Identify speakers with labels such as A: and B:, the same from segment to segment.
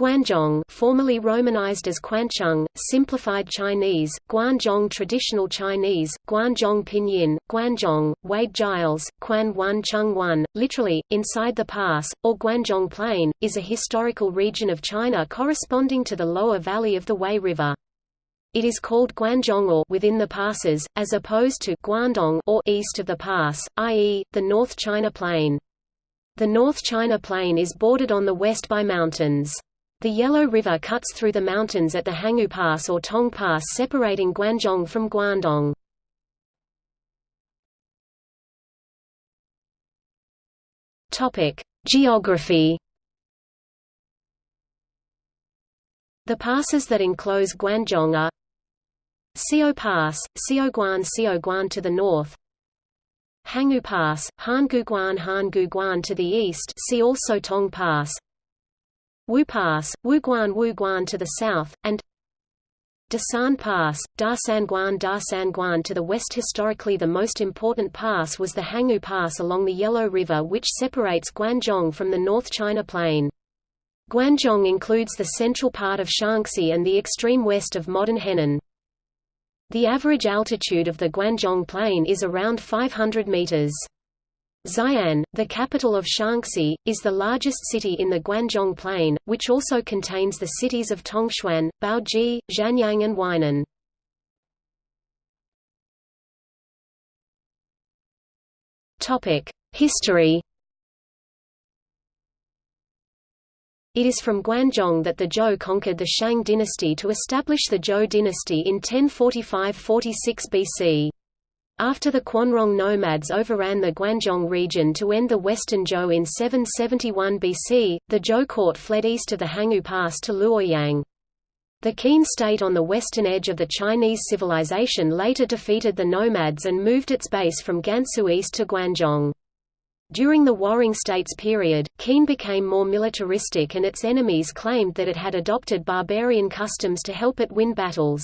A: Guanzhong formerly romanized as Quancheng, simplified Chinese, Guanzhong traditional Chinese, Guanzhong pinyin, Guanzhong, Wade Giles, Quan Wan Chung Wan, literally, inside the pass, or Guanzhong Plain, is a historical region of China corresponding to the lower valley of the Wei River. It is called Guanzhong or within the passes, as opposed to Guandong or east of the pass, i.e., the North China Plain. The North China Plain is bordered on the west by mountains. The Yellow River cuts through the mountains at the Hangu Pass or Tong Pass separating Guanzhong from Guandong. Geography. The passes that enclose Guanzhong are Xiao Pass, Xiaoguan Xiaoguan to the north. Hangu Pass, Hanguguan Hanguguan to the east see also Tong Pass Wu Pass, Wuguan Wuguan to the south, and Dasan Pass, Dasanguan Dasanguan to the west. Historically, the most important pass was the Hangu Pass along the Yellow River, which separates Guanzhong from the North China Plain. Guanzhong includes the central part of Shaanxi and the extreme west of modern Henan. The average altitude of the Guanzhong Plain is around 500 meters. Xi'an, the capital of Shaanxi, is the largest city in the Guanzhong Plain, which also contains the cities of Tongchuan, Baoji, Xianyang and Weinan. History It is from Guanzhong that the Zhou conquered the Shang dynasty to establish the Zhou dynasty in 1045–46 BC. After the Quanrong nomads overran the Guanzhong region to end the Western Zhou in 771 BC, the Zhou court fled east of the Hangu Pass to Luoyang. The Qin state on the western edge of the Chinese civilization later defeated the nomads and moved its base from Gansu east to Guanzhong. During the Warring States period, Qin became more militaristic and its enemies claimed that it had adopted barbarian customs to help it win battles.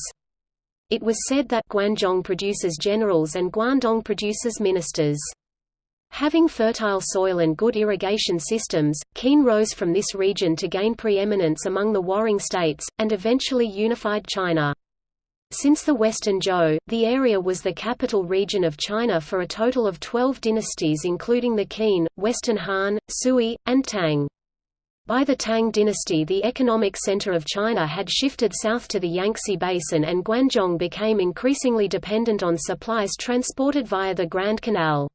A: It was said that Guanzhong produces generals and Guandong produces ministers. Having fertile soil and good irrigation systems, Qin rose from this region to gain preeminence among the warring states, and eventually unified China. Since the Western Zhou, the area was the capital region of China for a total of 12 dynasties including the Qin, Western Han, Sui, and Tang. By the Tang dynasty the economic center of China had shifted south to the Yangtze Basin and Guanzhong became increasingly dependent on supplies transported via the Grand Canal.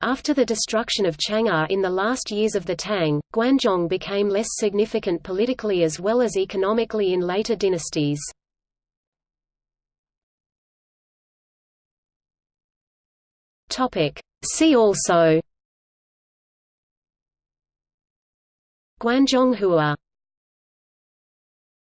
A: After the destruction of Chang'an in the last years of the Tang, Guanzhong became less significant politically as well as economically in later dynasties. See also Guanzhonghua